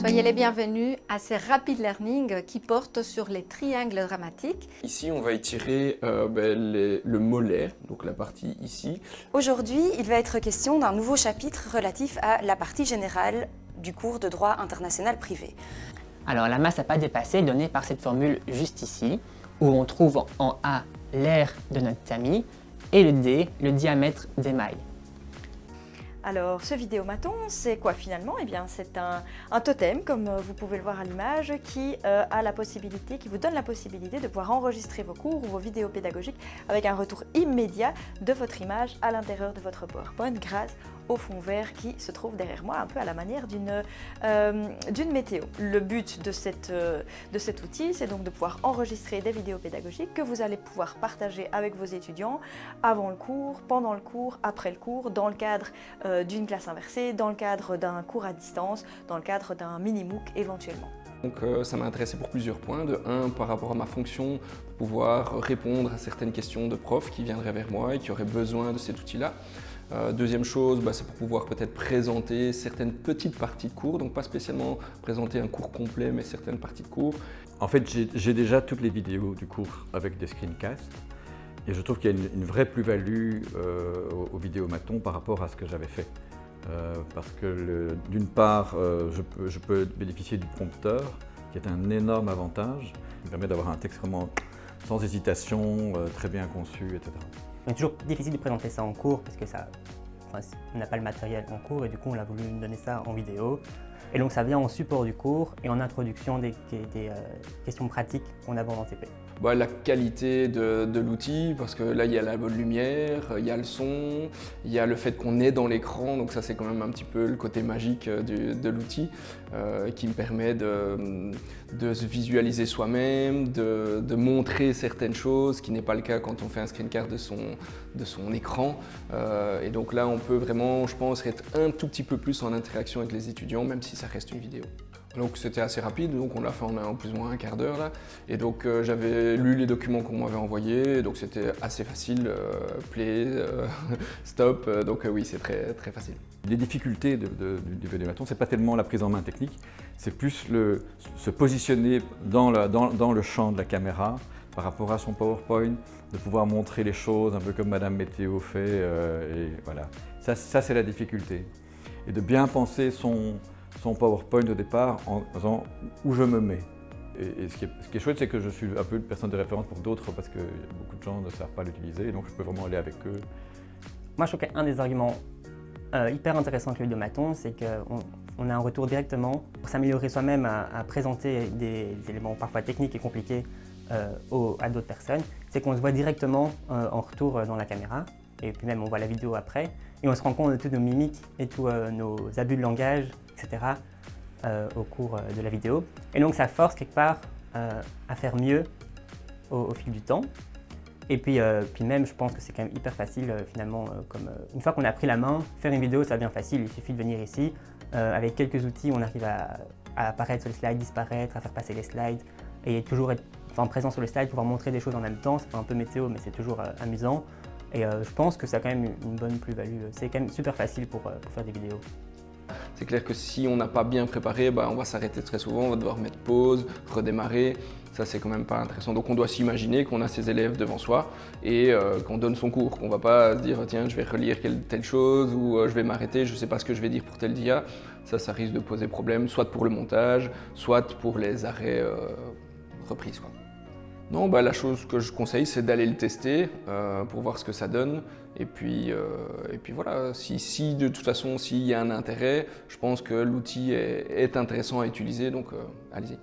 Soyez les bienvenus à ces Rapid Learning qui portent sur les triangles dramatiques. Ici, on va étirer euh, ben, les- le mollet, donc la partie ici. Aujourd'hui, il va être question d'un nouveau chapitre relatif à la partie générale du cours de droit international privé. Alors la masse à pas dépasser est donnée par cette formule juste ici, où on trouve en A l'aire de notre tamis et le D, le diamètre des mailles. Alors, ce vidéomaton, c'est quoi finalement? Eh bien, c'est un, totem, comme euh, vous pouvez le voir à l'image, qui euh, a la possibilité, qui vous donne la possibilité de pouvoir enregistrer vos cours ou vos vidéos pédagogiques avec un retour immédiat de votre image à l'intérieur de votre PowerPoint grâce au fond vert qui se trouve derrière moi, un peu à la manière d'une euh, météo. Le but de, cette, euh, de cet outil, c'est donc de pouvoir enregistrer des vidéos pédagogiques que vous allez pouvoir partager avec vos étudiants avant le cours, pendant le cours, après le cours, dans le cadre euh, d'une classe inversée, dans le cadre d'un cours à distance, dans le cadre d'un mini-MOOC éventuellement. Donc euh, ça m'a intéressé pour plusieurs points. De un, par rapport à ma fonction, pouvoir répondre à certaines questions de profs qui viendraient vers moi et qui auraient besoin de cet outil-là. Euh, deuxième chose, bah, c'est pour pouvoir peut-être présenter certaines petites parties de cours, donc pas spécialement présenter un cours complet, mais certaines parties de cours. En fait, j'ai déjà toutes les vidéos du cours avec des screencasts et je trouve qu'il y a une, vraie plus-value euh, au, au vidéomaton par rapport à ce que j'avais fait. Euh, parce que d'une part, je, peux, bénéficier du prompteur, qui est un énorme avantage, qui me permet d'avoir un texte vraiment sans hésitation, très bien conçu, etc. C'est toujours difficile de présenter ça en cours parce que ça, n'a pas le matériel en cours et du coup on a voulu donner ça en vidéo. Et donc ça vient en support du cours et en introduction des, euh, questions pratiques qu'on aborde en TP. Bah, la qualité de, l'outil, parce que là il y a la bonne lumière, il y a le son, il y a le fait qu'on est dans l'écran, donc ça c'est quand même un petit peu le côté magique euh, de l'outil euh, qui me permet de, se visualiser soi-même, de, montrer certaines choses, ce qui n'est pas le cas quand on fait un screencard de son, écran. Et donc là on peut vraiment, je pense, être un tout petit peu plus en interaction avec les étudiants, même si ça reste une vidéo. Donc c'était assez rapide, donc on l'a fait en plus ou moins un quart d'heure là. Et donc euh, j'avais lu les documents qu'on m'avait envoyés, donc c'était assez facile, euh, play, euh, stop, euh, donc oui c'est très, très facile. Les difficultés de- de- du, vidéomaton, ce n'est pas tellement la prise en main technique, c'est plus le, se positionner dans, le champ de la caméra par rapport à son PowerPoint, de pouvoir montrer les choses un peu comme Madame Météo fait. et voilà. Ça c'est la difficulté. Et de bien penser son, son PowerPoint au départ en disant où je me mets? Et, ce, qui est, ce qui est chouette, c'est que je suis un peu une personne de référence pour d'autres parce que beaucoup de gens ne savent pas l'utiliser, donc je peux vraiment aller avec eux Moi je trouve qu'un des arguments euh, hyper intéressants avec le vidéomaton, c'est qu'on on a un retour directement pour s'améliorer soi-même à, présenter des, éléments parfois techniques et compliqués euh, à d'autres personnes. C'est qu'on se voit directement euh, en retour dans la caméra et puis même on voit la vidéo après et on se rend compte de toutes nos mimiques et tous nos abus de langage, etc. euh, au cours euh, de la vidéo. Et donc ça force quelque part euh, à faire mieux au, fil du temps. Et puis, même, je pense que c'est quand même hyper facile finalement. comme, une fois qu'on a pris la main, faire une vidéo, ça devient facile. Il suffit de venir ici. Avec quelques outils, on arrive à, apparaître sur les slides, disparaître, à faire passer les slides et toujours être enfin, présent sur le slide, pouvoir montrer des choses en même temps. C'est un peu météo, mais c'est toujours amusant. Et je pense que ça a quand même une, bonne plus-value. C'est quand même super facile pour faire des vidéos. C'est clair que si on n'a pas bien préparé, bah, on va s'arrêter très souvent, on va devoir mettre pause, redémarrer. Ça, c'est quand même pas intéressant. Donc, on doit s'imaginer qu'on a ses élèves devant soi et euh, qu'on donne son cours. Qu'on va pas se dire, tiens, je vais relire telle chose ou euh, je vais m'arrêter, je sais pas ce que je vais dire pour tel dia. Ça, ça risque de poser problème, soit pour le montage, soit pour les arrêts euh, reprises. Non, bah, la chose que je conseille, c'est d'aller le tester euh, pour voir ce que ça donne. Et puis, euh, et puis voilà, si, si de toute façon, s'il y a un intérêt, je pense que l'outil est, est intéressant à utiliser, donc euh, allez-y.